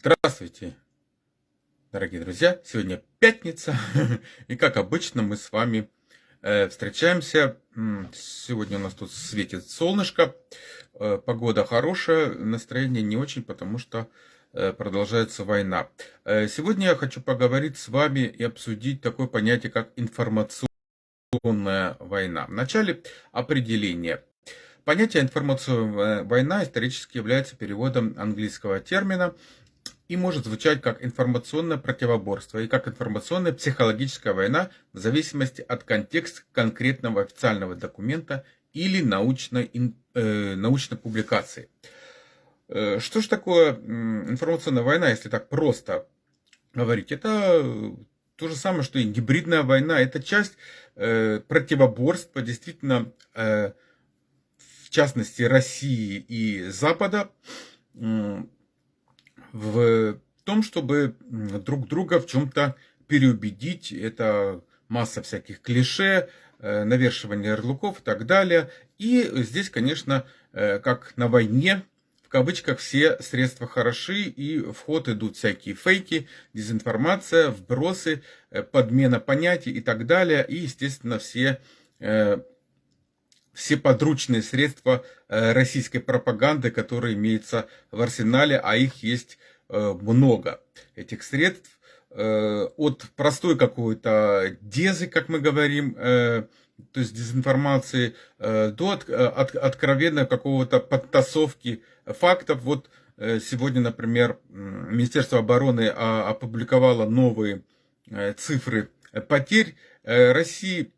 Здравствуйте, дорогие друзья! Сегодня пятница, и как обычно мы с вами э, встречаемся. Сегодня у нас тут светит солнышко, э, погода хорошая, настроение не очень, потому что э, продолжается война. Сегодня я хочу поговорить с вами и обсудить такое понятие, как информационная война. Вначале определение. Понятие информационная война исторически является переводом английского термина и может звучать как информационное противоборство и как информационная психологическая война в зависимости от контекста конкретного официального документа или научной, э, научной публикации. Э, что же такое информационная война, если так просто говорить? Это то же самое, что и гибридная война. Это часть э, противоборства, действительно, э, в частности, России и Запада в том, чтобы друг друга в чем-то переубедить. Это масса всяких клише, э, навешивание ярлыков и так далее. И здесь, конечно, э, как на войне, в кавычках, все средства хороши, и в ход идут всякие фейки, дезинформация, вбросы, э, подмена понятий и так далее. И, естественно, все, все подручные средства российской пропаганды, которые имеются в арсенале, а их есть Э, много этих средств. Э, от простой какой-то дезы, как мы говорим, э, то есть дезинформации, до от, от, откровенной какого-то подтасовки фактов. Вот сегодня, например, Министерство обороны а, опубликовало новые цифры потерь России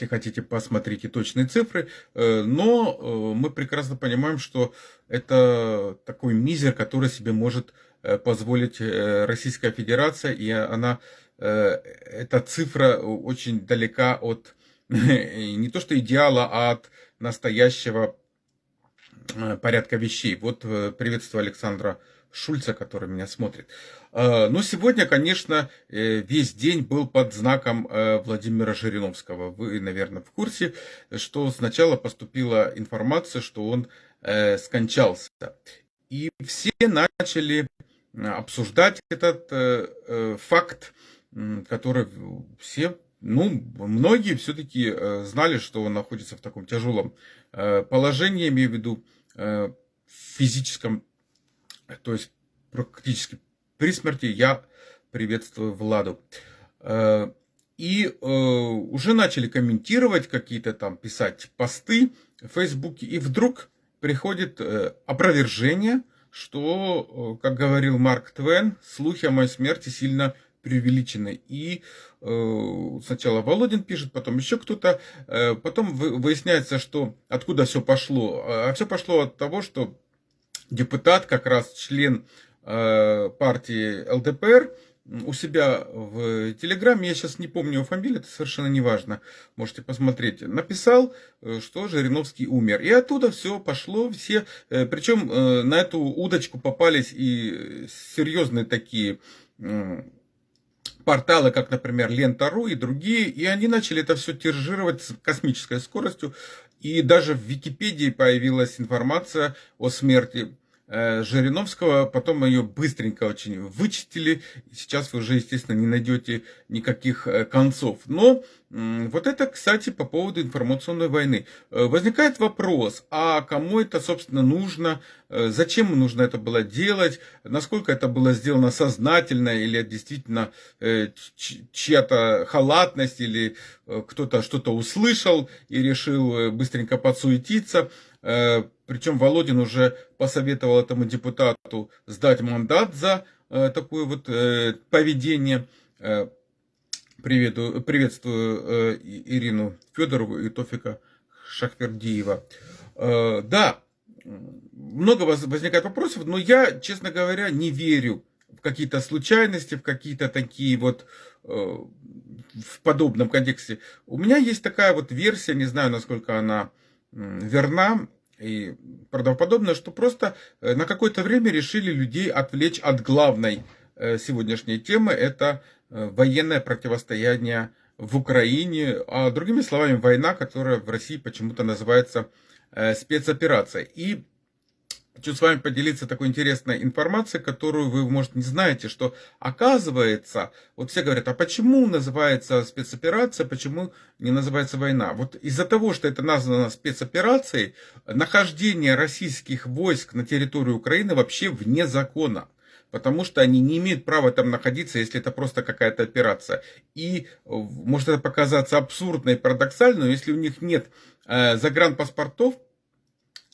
если хотите, посмотрите точные цифры. Э, но э, мы прекрасно понимаем, что это такой мизер, который себе может э, позволить Российская Федерация, и она, эта цифра очень далека от не то что идеала, а от настоящего порядка вещей. Вот приветствую Александра Шульца, который меня смотрит. А, но сегодня, конечно, э, весь день был под знаком э, Владимира Жириновского. Вы, наверное, в курсе, что сначала поступила информация, что он э, скончался. И все начали обсуждать этот факт, который все ну, многие все-таки знали, что он находится в таком тяжелом положении, имею в виду физическом то есть практически при смерти, я приветствую Владу. Э, и э, уже начали комментировать какие-то там, писать посты в Фейсбуке, и вдруг приходит э, опровержение, что, как говорил Марк Твен, слухи о моей смерти сильно преувеличены. И сначала Володин пишет, потом еще кто-то, потом выясняется, что откуда все пошло. А все пошло от того, что депутат, как раз член э, партии ЛДПР, у себя в Телеграме, я сейчас не помню его фамилию, это совершенно не важно, можете посмотреть, написал, э, что Жириновский умер. И оттуда все пошло, все, э, причем на эту удочку попались и серьезные такие порталы, как, например, Лента.ру и другие, и они начали это все тиражировать с космической скоростью. И даже в Википедии появилась информация о смерти Жириновского, потом ее быстренько очень вычистили, сейчас вы уже, естественно, не найдете никаких э, концов. Но вот это, кстати, по поводу информационной войны. Э, возникает вопрос, а кому это, собственно, нужно, зачем нужно это было делать, насколько это было сделано сознательно, или действительно чья-то халатность, или кто-то что-то услышал и решил быстренько подсуетиться. Э, Причем Володин уже посоветовал этому депутату сдать мандат за э, такое вот э, поведение. Привету, приветствую Ирину Федорову и Тофика Шахвердиева. Да, много возникает вопросов, но я, честно говоря, не верю в какие-то случайности, в какие-то такие вот в подобном контексте. У меня есть такая вот версия, не знаю, насколько она верна и правдоподобно, что просто э, на какое-то время решили людей отвлечь от главной э, сегодняшней темы, это э, военное противостояние в Украине, а другими словами, война, которая в России почему-то называется спецоперация. И Хочу с вами поделиться такой интересной информацией, которую вы, может, не знаете, что оказывается, вот все говорят, а почему называется спецоперация, почему не называется война? Вот из-за того, что это названо спецоперацией, нахождение российских войск на территории Украины вообще вне закона потому что они не имеют права там находиться, если это просто какая-то операция. И может это показаться абсурдно и парадоксально, но если у них нет э, загранпаспортов, Э,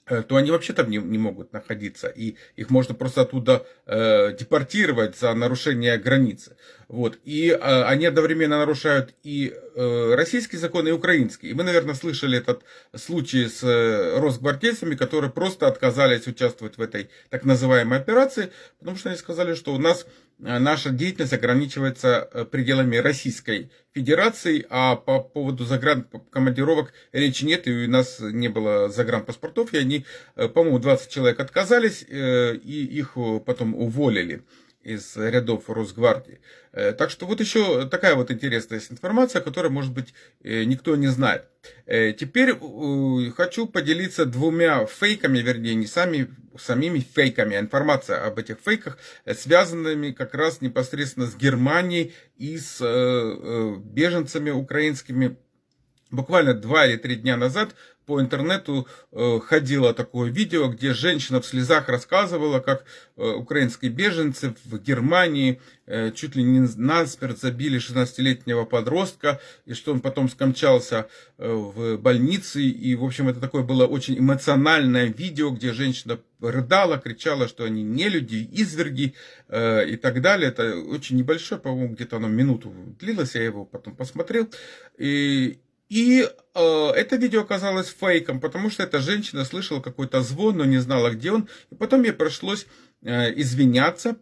то они вообще там не, не могут находиться, и их можно просто оттуда э, депортировать за нарушение границы. Вот. И э, они одновременно нарушают и э, российский закон, и украинский. И вы, наверное, слышали этот случай с э, росгвардейцами, которые просто отказались участвовать в этой так называемой операции, потому что они сказали, что у нас э, наша деятельность ограничивается э, пределами Российской Федерации, а по поводу загранкомандировок речи нет, и у нас не было загранпаспортов, и они, э, по-моему, 20 человек отказались, и их потом уволили из рядов Росгвардии. Э, так что вот еще такая вот интересная информация, которую, может быть, э, никто не знает. Э, теперь хочу поделиться двумя фейками, вернее, не сами, самими фейками, а информация об этих фейках, связанными как раз непосредственно с Германией и с беженцами украинскими. Буквально два или три дня назад по интернету э, ходило такое видео, где женщина в слезах рассказывала, как э, украинские беженцы в Германии э, чуть ли не насмерть забили 16-летнего подростка, и что он потом скончался в больнице. И, в общем, это такое было очень эмоциональное видео, где женщина рыдала, кричала, что они не люди, изверги и так далее. Это очень небольшое, по-моему, где-то оно минуту длилось, я его потом посмотрел. И, и э, это видео оказалось фейком, потому что эта женщина слышала какой-то звон, но не знала, где он. И потом ей пришлось э, извиняться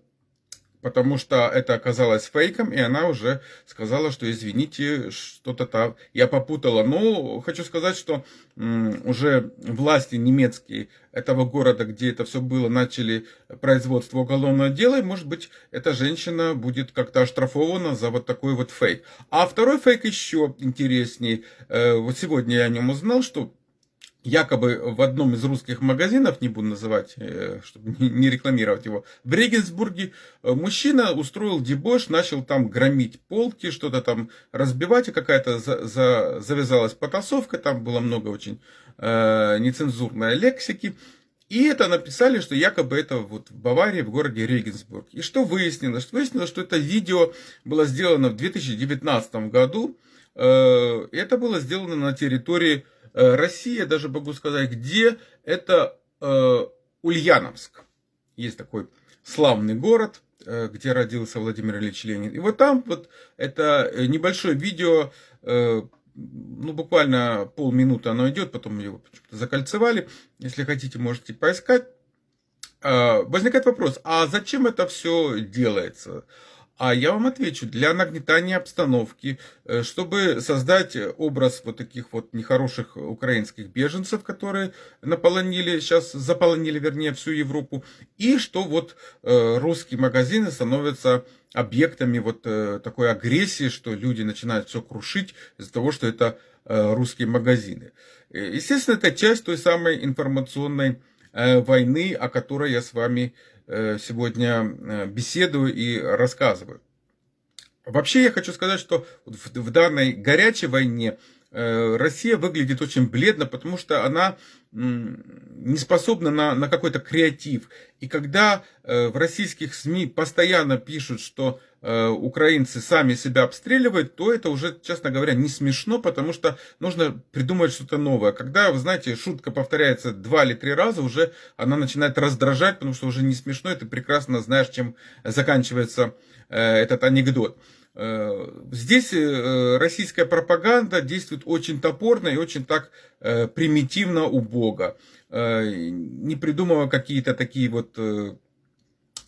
потому что это оказалось фейком, и она уже сказала, что извините, что-то там я попутала. Но хочу сказать, что уже власти немецкие этого города, где это все было, начали производство уголовного дела, и, может быть, эта женщина будет как-то оштрафована за вот такой вот фейк. А второй фейк еще интереснее. Э, вот сегодня я о нем узнал, что якобы в одном из русских магазинов, не буду называть, э, чтобы не рекламировать его, в Регенсбурге э, мужчина устроил дебош, начал там громить полки, что-то там разбивать, и какая-то за, за, завязалась потасовка, там было много очень э, нецензурной лексики. И это написали, что якобы это вот в Баварии, в городе Регенсбург. И что выяснилось? Выяснилось, что это видео было сделано в 2019 году. Э, это было сделано на территории Россия, даже могу сказать, где это э, Ульяновск. Есть такой славный город, э, где родился Владимир Ильич Ленин. И вот там вот это небольшое видео, ну буквально полминуты оно идет, потом его закольцевали. Если хотите, можете поискать. Возникает вопрос, а зачем это все делается? А я вам отвечу, для нагнетания обстановки, э, чтобы создать образ вот таких вот нехороших украинских беженцев, которые наполонили, сейчас заполонили, вернее, всю Европу, и что вот э, русские магазины становятся объектами вот э, такой агрессии, что люди начинают все крушить из-за того, что это русские магазины. Естественно, это часть той самой информационной войны, о которой я с вами Э, сегодня э, беседую и рассказываю. Вообще я хочу сказать, что в данной горячей войне э, Россия выглядит очень бледно, потому что она не способна на, на какой-то креатив. И когда в российских СМИ постоянно пишут, что Э, украинцы сами себя обстреливают, то это уже, честно говоря, не смешно, потому что нужно придумать что-то новое. Когда, вы знаете, шутка повторяется два или три раза, уже она начинает раздражать, потому что уже не смешно, и ты прекрасно знаешь, чем заканчивается э, этот анекдот. Э, здесь российская пропаганда действует очень топорно и очень так примитивно, убого, не придумывая какие-то такие вот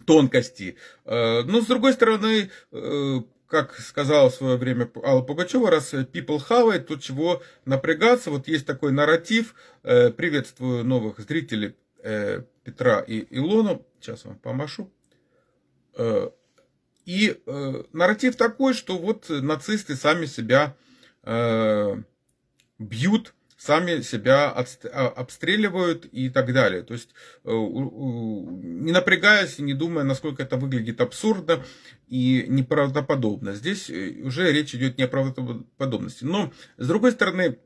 тонкости. Э, но, с другой стороны, э, как сказала в свое время Алла Пугачева, раз people хавает, то чего напрягаться. Вот есть такой нарратив. Э, приветствую новых зрителей Петра и Илону. Сейчас вам помашу. И нарратив такой, что вот нацисты сами себя бьют сами себя а, обстреливают и так далее. То есть не напрягаясь, не думая, насколько это выглядит абсурдно и неправдоподобно. Здесь уже речь идет не о правдоподобности. Но, с другой стороны,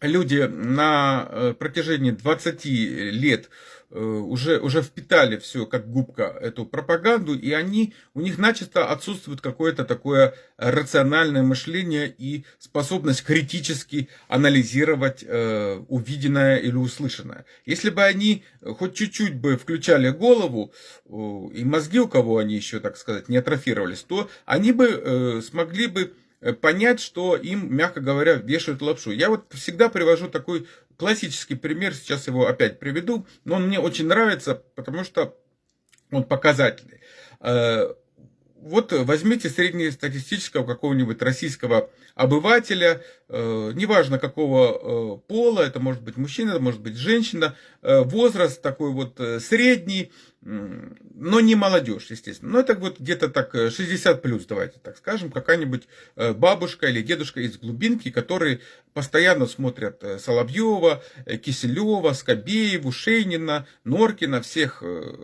люди на протяжении 20 лет Э, уже, уже впитали все как губка эту пропаганду, и они, у них начисто отсутствует какое-то такое рациональное мышление и способность критически анализировать э, увиденное или услышанное. Если бы они хоть чуть-чуть бы включали голову, э, и мозги у кого они еще, так сказать, не атрофировались, то они бы э, смогли бы Э, понять, что им, мягко говоря, вешают лапшу. Я вот всегда привожу такой классический пример, сейчас его опять приведу, но он мне очень нравится, потому что он показательный. Э, вот возьмите среднестатистического какого-нибудь российского обывателя, э, неважно какого пола, это может быть мужчина, это может быть женщина, возраст такой вот средний, но не молодежь, естественно. Но это вот где-то так 60 э, плюс, давайте так скажем, какая-нибудь э, бабушка или дедушка из глубинки, которые постоянно смотрят э, Соловьева, Киселева, Скобееву, Шейнина, Норкина, всех,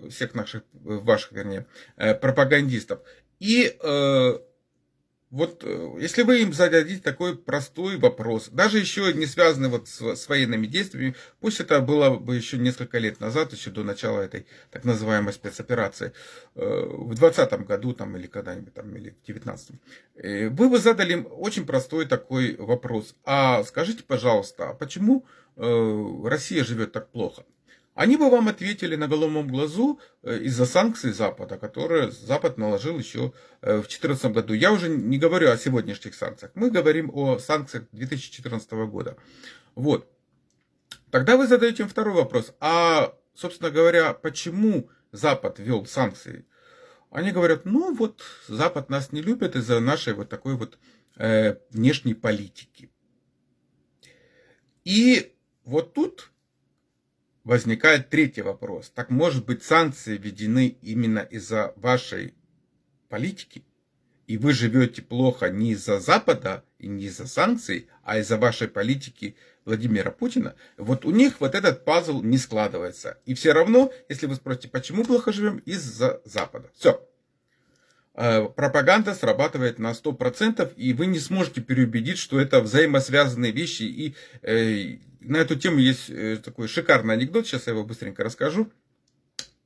всех наших, ваших, вернее, пропагандистов. И вот э, если вы им зададите такой простой вопрос, даже еще не связанный вот с, с военными действиями, пусть это было бы еще несколько лет назад, еще до начала этой так называемой спецоперации, э, в 2020 году там, или когда-нибудь там, или в 2019, э, вы бы задали им очень простой такой вопрос. А скажите, пожалуйста, а почему Россия живет так плохо? Они бы вам ответили на головном глазу э, из-за санкций Запада, которые Запад наложил еще э, в 2014 году. Я уже не говорю о сегодняшних санкциях. Мы говорим о санкциях 2014 года. Вот. Тогда вы задаете им второй вопрос. А, собственно говоря, почему Запад ввел санкции? Они говорят, ну вот Запад нас не любит из-за нашей вот такой вот э, внешней политики. И вот тут возникает третий вопрос. Так может быть санкции введены именно из-за вашей политики? И вы живете плохо не из-за Запада и не из-за санкций, а из-за вашей политики Владимира Путина. Вот у них вот этот пазл не складывается. И все равно, если вы спросите, почему плохо живем, из-за Запада. Все. Э, пропаганда срабатывает на 100%, и вы не сможете переубедить, что это взаимосвязанные вещи, и э, на эту тему есть э, такой шикарный анекдот, сейчас я его быстренько расскажу.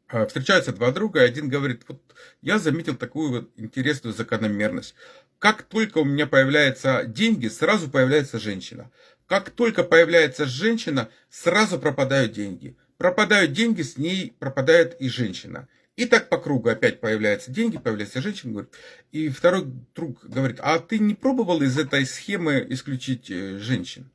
А, встречаются два друга, и один говорит, вот я заметил такую вот интересную закономерность. Как только у меня появляются деньги, сразу появляется женщина. Как только появляется женщина, сразу пропадают деньги. Пропадают деньги, с ней пропадает и женщина. И так по кругу опять появляются деньги, появляется женщина, говорит. И второй друг говорит, а ты не пробовал из этой схемы исключить э, женщин?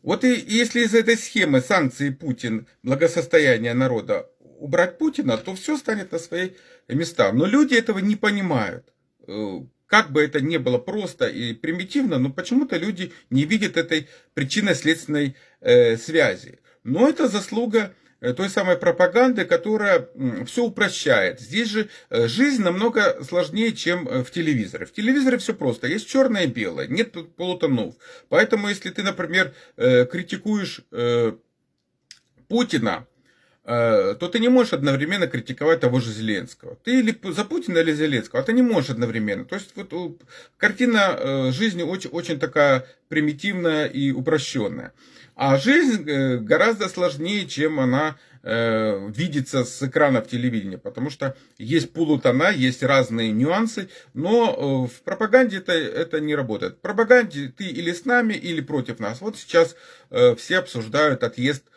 Вот и если из этой схемы санкции Путин, благосостояние народа убрать Путина, то все станет на свои места. Но люди этого не понимают. Э, как бы это ни было просто и примитивно, но почему-то люди не видят этой причинно-следственной э, связи. Но это заслуга той самой пропаганды, которая все упрощает. Здесь же э, жизнь намного сложнее, чем э, в телевизоре. В телевизоре все просто. Есть черное и белое, нет полутонов. Поэтому, если ты, например, критикуешь Путина, то ты не можешь одновременно критиковать того же Зеленского. Ты или за Путина, или Зеленского, а ты не можешь одновременно. То есть вот, картина жизни очень, очень такая примитивная и упрощенная. А жизнь э, гораздо сложнее, чем она э, видится с экранов телевидения, потому что есть полутона, есть разные нюансы, но э, в пропаганде это, это не работает. В пропаганде ты или с нами, или против нас. Вот сейчас э, все обсуждают отъезд Э,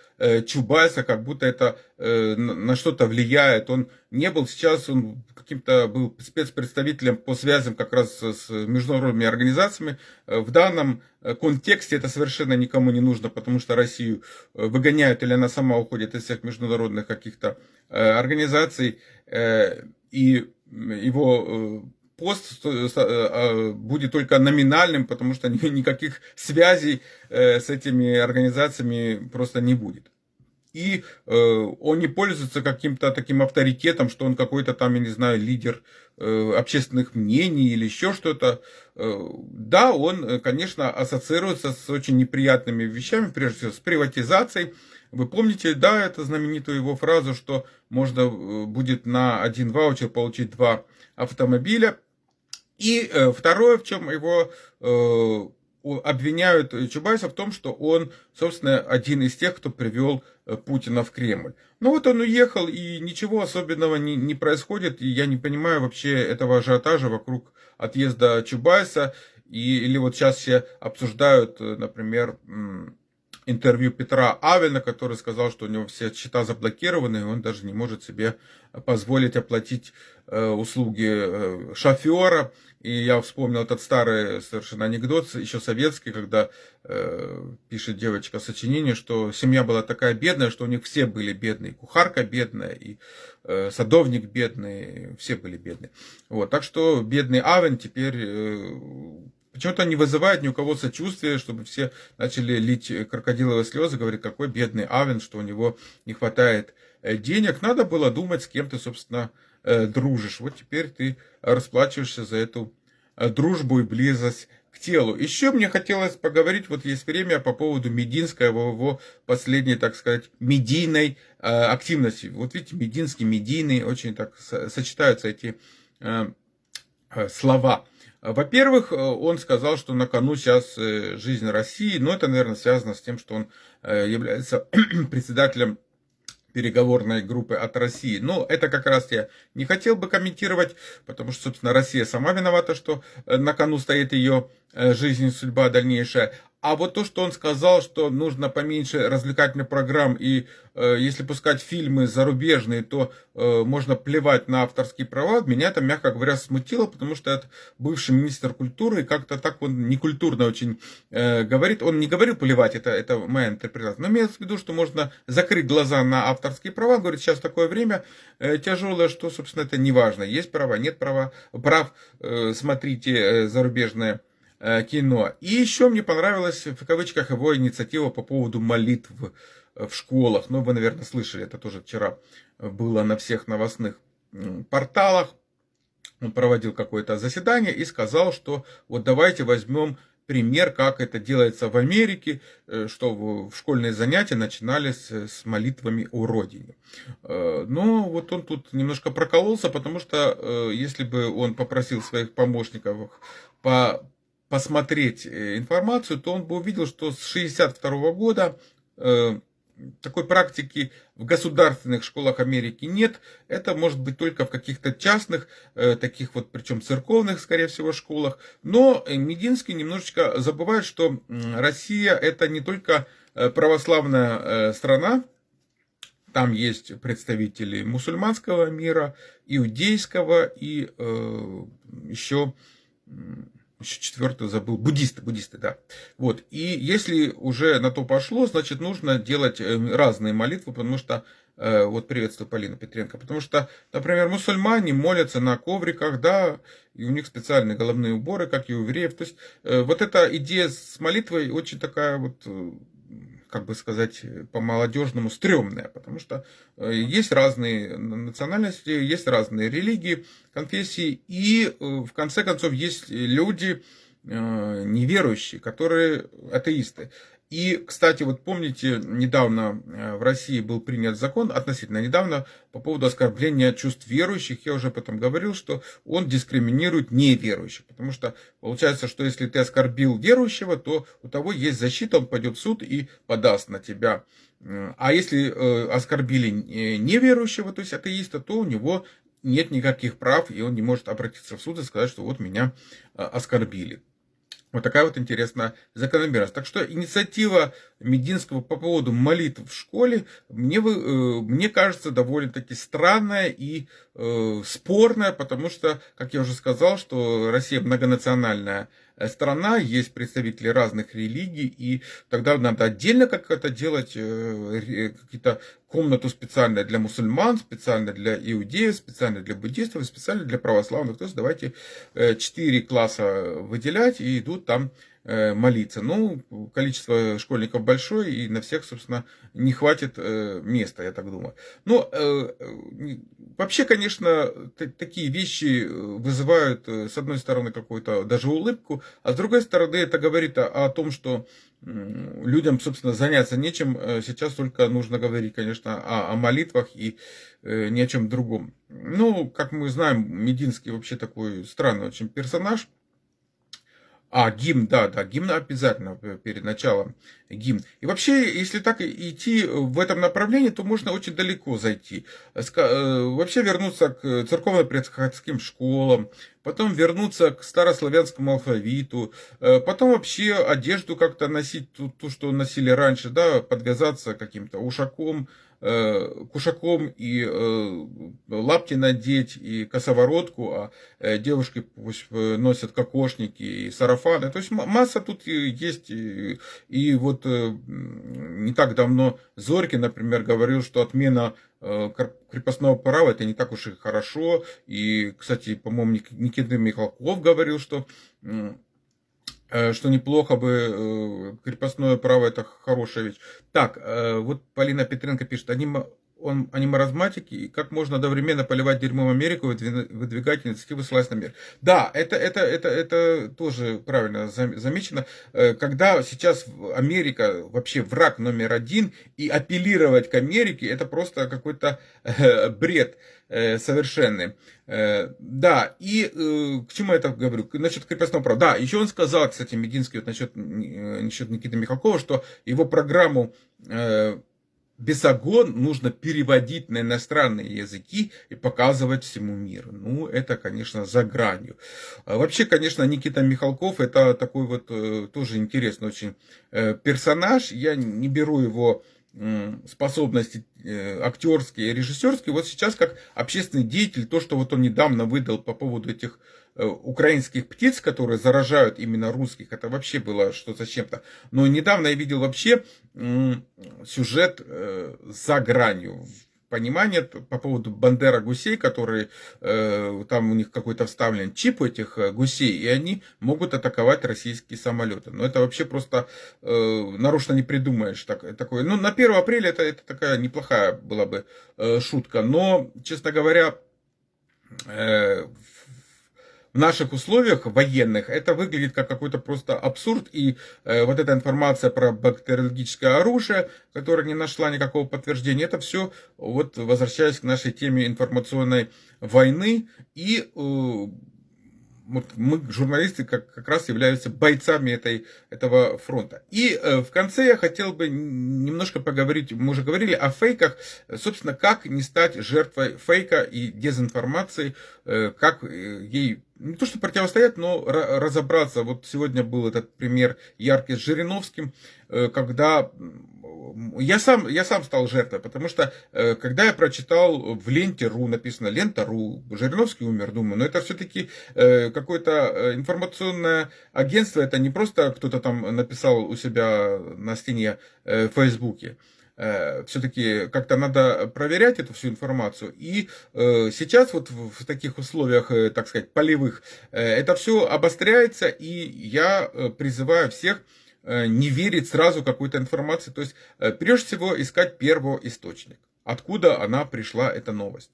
Чубайса, как будто это э, на что-то влияет. Он не был сейчас, он каким-то был спецпредставителем по связям как раз с международными организациями. Э, в данном контексте это совершенно никому не нужно, потому что Россию выгоняют или она сама уходит из всех международных каких-то организаций. И его пост а, будет только номинальным, потому что никаких связей с этими организациями просто не будет. и э, он не пользуется каким-то таким авторитетом, что он какой-то там, я не знаю, лидер э, общественных мнений или еще что-то. Э, да, он, э, конечно, ассоциируется с очень неприятными вещами, прежде всего с приватизацией. Вы помните, да, это знаменитую его фразу, что можно э, будет на один ваучер получить два автомобиля. И э, второе, в чем его э, обвиняют Чубайса в том, что он, собственно, один из тех, кто привел э, Путина в Кремль. Ну вот он уехал, и ничего особенного не, не происходит, и я не понимаю вообще этого ажиотажа вокруг отъезда Чубайса, и, или вот сейчас все обсуждают, например, интервью Петра Авена, который сказал, что у него все счета заблокированы, и он даже не может себе позволить оплатить э, услуги э, шофера. И я вспомнил этот старый совершенно анекдот, еще советский, когда э, пишет девочка сочинение, что семья была такая бедная, что у них все были бедные. Кухарка бедная, и э, садовник бедный, все были бедные. Вот, так что бедный Авен теперь э, Почему-то не вызывает ни у кого сочувствия, чтобы все начали лить крокодиловые слезы, говорить, какой бедный Авен, что у него не хватает э, денег. Надо было думать, с кем ты, собственно, э, дружишь. Вот теперь ты расплачиваешься за эту э, дружбу и близость к телу. Еще мне хотелось поговорить, вот есть время по поводу Мединского, его последней, так сказать, медийной активности. Вот видите, Мединский, медийный, очень так сочетаются эти слова. Во-первых, э, он сказал, что на кону сейчас э, жизнь России, но это, наверное, связано с тем, что он э, является председателем переговорной группы от России. Но это как раз я не хотел бы комментировать, потому что, собственно, Россия сама виновата, что на кону стоит ее жизнь судьба дальнейшая. А вот то, что он сказал, что нужно поменьше развлекательных программ, и э, если пускать фильмы зарубежные, то э, можно плевать на авторские права, меня это, мягко говоря, смутило, потому что это бывший министр культуры, и как-то так он некультурно очень э, говорит. Он не говорил плевать, это, это моя интерпретация, но имеется в виду, что можно закрыть глаза на авторские права. Говорит, сейчас такое время э, тяжелое, что, собственно, это не важно. Есть права, нет права, прав, э, смотрите э, зарубежные кино. И еще мне понравилась, в кавычках, его инициатива по поводу молитв в школах. Ну, вы, наверное, слышали, это тоже вчера было на всех новостных порталах. Он проводил какое-то заседание и сказал, что вот давайте возьмем пример, как это делается в Америке, э, что в школьные занятия начинались с молитвами о родине. Э, но вот он тут немножко прокололся, потому что если бы он попросил своих помощников по посмотреть э, информацию, то он бы увидел, что с 1962 года э, такой практики в государственных школах Америки нет. Это может быть только в каких-то частных, э, таких вот, причем церковных, скорее всего, школах. Но Мединский немножечко забывает, что Россия это не только православная страна, там есть представители мусульманского мира, иудейского и еще еще четвертую забыл, буддисты, буддисты, да. Вот, и если уже на то пошло, значит, нужно делать э, разные молитвы, потому что, э, вот приветствую Полина Петренко, потому что, например, мусульмане молятся на ковриках, да, и у них специальные головные уборы, как и у евреев. То есть, э, вот эта идея с молитвой очень такая вот как бы сказать, по-молодежному стрёмная, потому что э, есть разные национальности, есть разные религии, конфессии, и э, в конце концов есть люди э, неверующие, которые атеисты. И, кстати, вот помните, недавно э, в России был принят закон, относительно недавно, по поводу оскорбления чувств верующих. Я уже об этом говорил, что он дискриминирует неверующих. Потому что получается, что если ты оскорбил верующего, то у того есть защита, он пойдет в суд и подаст на тебя. А если э, оскорбили неверующего, то есть атеиста, то у него нет никаких прав, и он не может обратиться в суд и сказать, что вот меня э, оскорбили. Вот такая вот интересная закономерность. Так что инициатива Мединского по поводу молитв в школе мне, э, мне кажется довольно-таки странная и э, спорная, потому что, как я уже сказал, что Россия многонациональная страна, есть представители разных религий, и тогда надо отдельно как это делать, э, какие-то комнату специально для мусульман, специально для иудеев, специально для буддистов, специально для православных. То есть давайте э, четыре класса выделять, и идут там э, молиться. Ну, количество школьников большое, и на всех, собственно, не хватит э, места, я так думаю. Ну, вообще, конечно, такие вещи вызывают, с одной стороны, какую-то даже улыбку, а с другой стороны, это говорит о, том, что людям, собственно, заняться нечем. Сейчас только нужно говорить, конечно, о, о молитвах и ни о чем другом. Ну, как мы знаем, Мединский вообще такой странный очень персонаж. А, гимн, да, да, гимн обязательно перед началом гимн. И вообще, если так идти в этом направлении, то можно очень далеко зайти. Э, вообще вернуться к церковно-приходским школам, потом вернуться к старославянскому алфавиту, э, потом вообще одежду как-то носить, ту, ту, что носили раньше, да, подвязаться каким-то ушаком, Э, кушаком и э, лапти надеть, и косоворотку, а э, девушки пусть носят кокошники и сарафаны. То есть масса тут есть. И, вот не так давно Зорькин, например, говорил, что отмена крепостного права это не так уж и хорошо. И, кстати, по-моему, Никита Михалков говорил, что Э, что неплохо бы, э, крепостное право это хорошая вещь. Так, э, вот Полина Петренко пишет, они, он, они маразматики, и как можно одновременно поливать дерьмом Америку выдвигать инициативы слазь на мир. Да, это, это, это, это тоже правильно замечено. Когда сейчас Америка вообще враг номер один, и апеллировать к Америке, это просто какой-то бред. Э, совершенны. Э, да, и э, к чему я это говорю? Насчет крепостного права. Да, еще он сказал, кстати, Мединский, вот насчет, насчет Никиты Михалкова, что его программу Бесогон нужно переводить на иностранные языки и показывать всему миру. Ну, это, конечно, за гранью. А вообще, конечно, Никита Михалков это такой вот тоже интересный очень персонаж. Я не беру его способности э, актерские режиссерские, вот сейчас как общественный деятель, то, что вот он недавно выдал по поводу этих э, украинских птиц, которые заражают именно русских, это вообще было что то чем-то. Но недавно я видел вообще сюжет э, за гранью понимание по поводу Бандера гусей, которые э, там у них какой-то вставлен чип у этих э, гусей, и они могут атаковать российские самолеты. Но это вообще просто э, нарочно не придумаешь так, такое. Ну, на 1 апреля это, это такая неплохая была бы э, шутка. Но, честно говоря, э, в наших условиях военных это выглядит как какой-то просто абсурд. И э, вот эта информация про бактериологическое оружие, которая не нашла никакого подтверждения, это все, вот возвращаясь к нашей теме информационной войны и э, вот мы, журналисты, как, как раз являются бойцами этой, этого фронта. И э, в конце я хотел бы немножко поговорить, мы уже говорили о фейках, собственно, как не стать жертвой фейка и дезинформации, э, как э, ей не то что противостоять, но разобраться. Вот сегодня был этот пример яркий с Жириновским, э, когда я сам, я сам стал жертвой, потому что, э, когда я прочитал в ленте.ру, написано лента.ру, Жириновский умер, думаю, но это все-таки э, какое-то информационное агентство, это не просто кто-то там написал у себя на стене в Фейсбуке все-таки как-то надо проверять эту всю информацию. И сейчас вот в таких условиях, так сказать, полевых, это все обостряется, и я призываю всех Э, не верить сразу какой-то информации. То есть, э, прежде всего, искать первоисточник. Откуда она пришла, эта новость.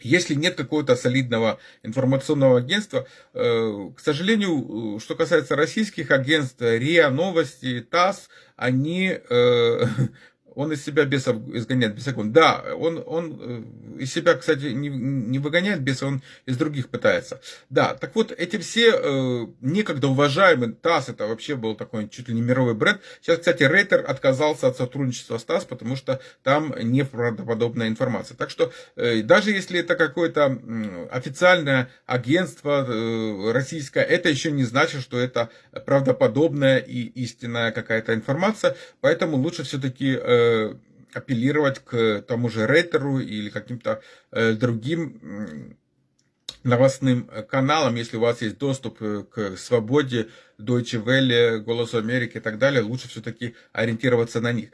Если нет какого-то солидного информационного агентства, э, к сожалению, что касается российских агентств, РИА Новости, ТАСС, они он из себя бесов изгоняет бесогон. Да, он, он э, из себя, кстати, не, не выгоняет беса, он из других пытается. Да, так вот, эти все э, некогда уважаемые, ТАСС, это вообще был такой чуть ли не мировой бренд. Сейчас, кстати, Рейтер отказался от сотрудничества с ТАСС, потому что там неправдоподобная информация. Так что, э, даже если это какое-то э, официальное агентство э, российское, это еще не значит, что это правдоподобная и истинная какая-то информация. Поэтому лучше все-таки э, Э, апеллировать к тому же Рейтеру или каким-то э, другим новостным каналам, если у вас есть доступ э, к свободе, Deutsche Welle, Голосу Америки и так далее, лучше все-таки ориентироваться на них.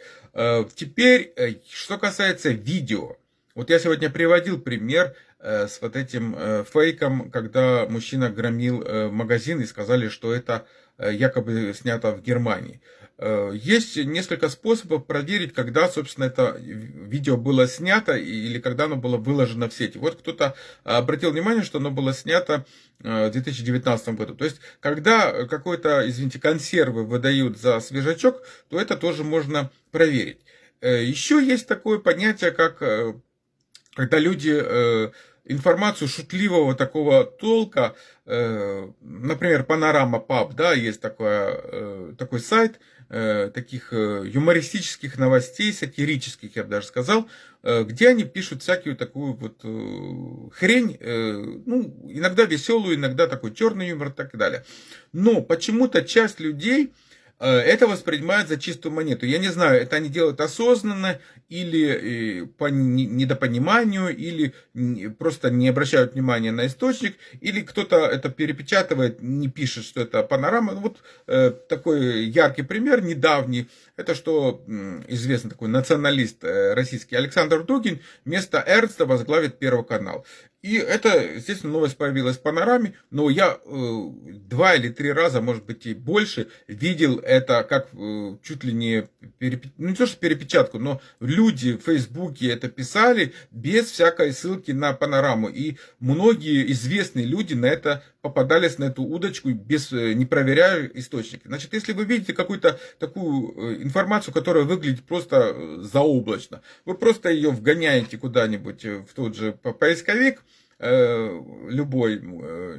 Теперь, что касается видео. Вот я сегодня приводил пример э, с вот этим э, фейком, когда мужчина громил э, магазин и сказали, что это э, якобы снято в Германии. Э, есть несколько способов проверить, когда, собственно, это видео было снято или когда оно было выложено в сети. Вот кто-то обратил внимание, что оно было снято э, в 2019 году. То есть, когда какой-то, извините, консервы выдают за свежачок, то это тоже можно проверить. Э, еще есть такое понятие, как когда люди информацию шутливого такого толка, например, Панорама Паб, да, есть такой, такой сайт, Э, таких э, юмористических новостей, сатирических, я бы даже сказал, э, где они пишут всякую такую вот хрень, ну, иногда веселую, иногда такой черный юмор и так далее. Но почему-то часть людей Э, это воспринимают за чистую монету. Я не знаю, это они делают осознанно или э, по недопониманию, или просто не обращают внимания на источник, или кто-то это перепечатывает, не пишет, что это панорама. Вот э, такой яркий пример, недавний, это что известный такой националист российский Александр Дугин вместо Эрнста возглавит Первый канал. И это, естественно, новость появилась в панораме, но я э, два или три раза, может быть и больше, видел это как э, чуть ли не, переп... ну не то что перепечатку, но люди в Фейсбуке это писали без всякой ссылки на панораму. И многие известные люди на это попадались на эту удочку, без, э, не проверяя источники. Значит, если вы видите какую-то такую э, информацию, которая выглядит просто э, заоблачно, вы просто ее вгоняете куда-нибудь в тот же поисковик, любой,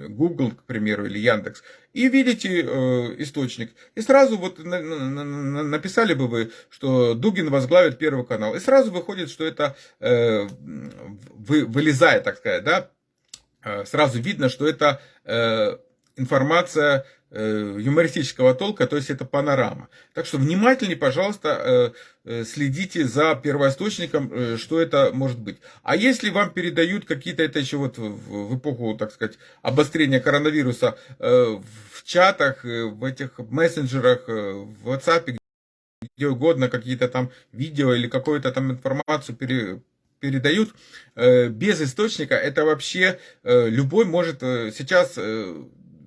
Google, к примеру, или Яндекс, и видите источник. И сразу вот написали бы вы, что Дугин возглавит Первый канал. И сразу выходит, что это вылезает, так сказать, да, Э, сразу видно, что это э, информация э, юмористического толка, то есть это панорама. Так что внимательнее, пожалуйста, следите за первоисточником, что это может быть. А если вам передают какие-то, это еще вот в эпоху, так сказать, обострения коронавируса, в чатах, в этих мессенджерах, в WhatsApp, где угодно, какие-то там видео или какую-то там информацию передают э, без источника, это вообще э, любой может э, сейчас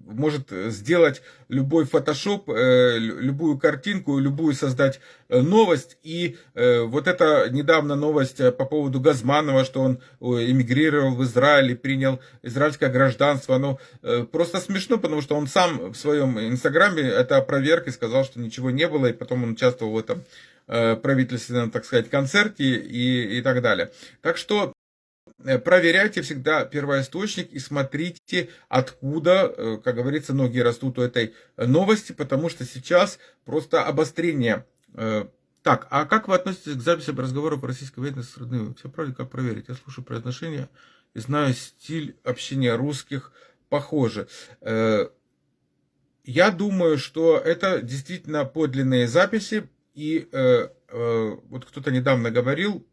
может сделать любой фотошоп, любую картинку, любую создать новость. И вот эта недавно новость по поводу Газманова, что он эмигрировал в Израиль и принял израильское гражданство, ну, просто смешно, потому что он сам в своем инстаграме это опроверг и сказал, что ничего не было, и потом он участвовал в этом Э, правительственном, так сказать, концерте и, и так далее. Так что э, проверяйте всегда первоисточник и смотрите, откуда, э, как говорится, ноги растут у этой новости, потому что сейчас просто обострение. Так, а как вы относитесь к записям разговоров российской военной с родными? Все правильно, как проверить? Я слушаю произношение и знаю стиль общения русских похоже. Я думаю, что это действительно подлинные записи, и э, э, вот кто-то недавно говорил,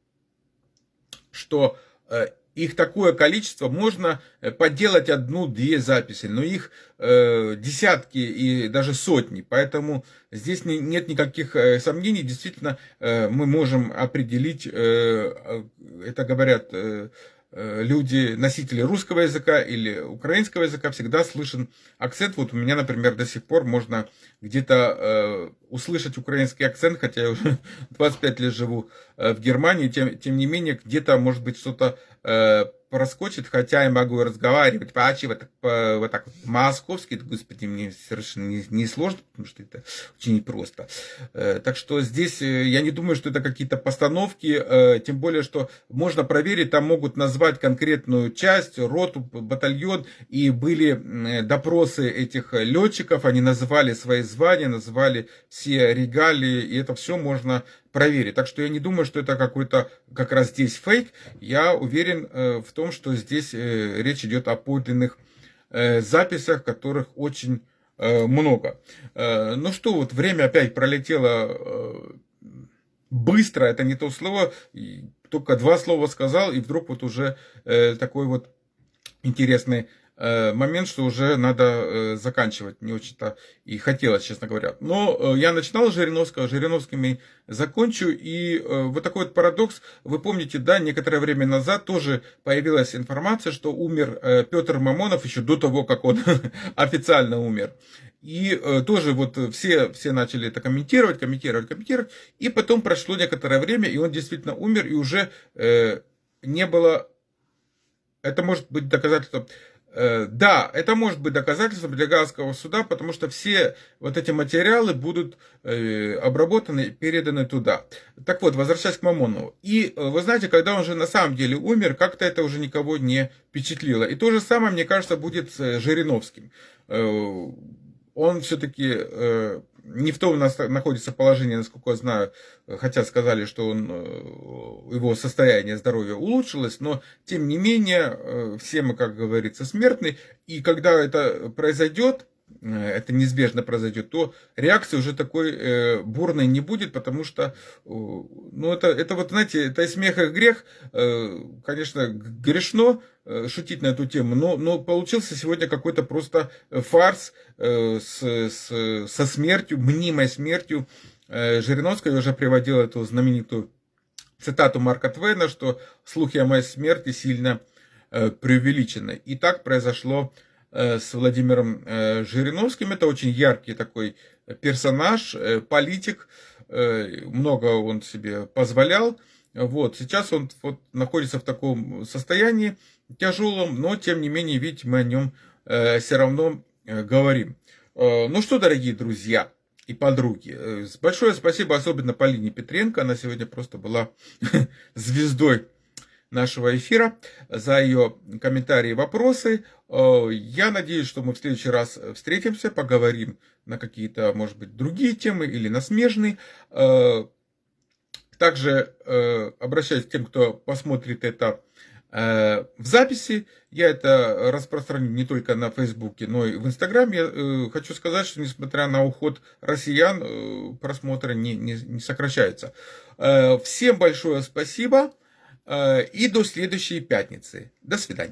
что э, их такое количество, можно э, поделать одну-две записи, но их э, десятки и даже сотни. Поэтому здесь не, нет никаких э, сомнений. Действительно, э, мы можем определить, э, э это говорят... Э, люди, носители русского языка или украинского языка, всегда слышен акцент. Вот у меня, например, до сих пор можно где-то э, услышать украинский акцент, хотя я уже 25 лет живу э, в Германии, тем, тем не менее, где-то, может быть, что-то э, проскочит, хотя я могу разговаривать почти вот, по, вот так вот московски, господи, мне совершенно не, не сложно, потому что это очень непросто. Э, так что здесь э, я не думаю, что это какие-то постановки, э, тем более, что можно проверить, там могут назвать конкретную часть, роту, батальон, и были допросы этих летчиков, они называли свои звания, называли все регалии, и это все можно проверить. Так что я не думаю, что это какой-то как раз здесь фейк. Я уверен э, в том, что здесь э, речь идет о подлинных э, записях, которых очень много. Ну что, вот время опять пролетело быстро, это не то слово, только два слова сказал, и вдруг вот уже такой вот интересный момент, что уже надо э, заканчивать. Не очень-то и хотелось, честно говоря. Но э, я начинал с Жириновского, Жириновскими закончу. И вот такой вот парадокс. Вы помните, да, некоторое время назад тоже появилась информация, что умер Петр Мамонов еще до того, как он официально умер. И э, тоже вот все, все начали это комментировать, комментировать, комментировать. И потом прошло некоторое время, и он действительно умер, и уже э, не было... Это может быть доказательством... Э, да, это может быть доказательством для Гаагского суда, потому что все вот эти материалы будут э, обработаны, переданы туда. Так вот, возвращаясь к Мамонову. И э, вы знаете, когда он же на самом деле умер, как-то это уже никого не впечатлило. И то же самое, мне кажется, будет с Жириновским он все-таки не в том находится положении, насколько я знаю, хотя сказали, что он, э, его состояние здоровья улучшилось, но тем не менее, э, все мы, как говорится, смертны, и когда это произойдет, это неизбежно произойдет, то реакции уже такой э, бурной не будет, потому что, э, ну, это, это вот, знаете, это и смех, и грех, э, конечно, грешно э, шутить на эту тему, но, но получился сегодня какой-то просто фарс э, с, с, со смертью, мнимой смертью. Э, Жириновская уже приводила эту знаменитую цитату Марка Твена, что слухи о моей смерти сильно э, преувеличены. И так произошло Э, с Владимиром э, Жириновским. Это очень яркий такой персонаж, э, политик. Много он себе позволял. Вот, сейчас он вот находится в таком состоянии тяжелом, но тем не менее, видите, мы о нем все равно говорим. Ну что, дорогие друзья и подруги, большое спасибо особенно Полине Петренко, она сегодня просто была звездой нашего эфира, за ее комментарии и вопросы. Э, я надеюсь, что мы в следующий раз встретимся, поговорим на какие-то, может быть, другие темы или на смежные. Э, также э, обращаюсь к тем, кто посмотрит это в записи. Я это распространю не только на Фейсбуке, но и в Инстаграме. Хочу сказать, что несмотря на уход россиян, просмотры не, не, не сокращаются. Всем большое спасибо. Э, и до следующей пятницы. До свидания.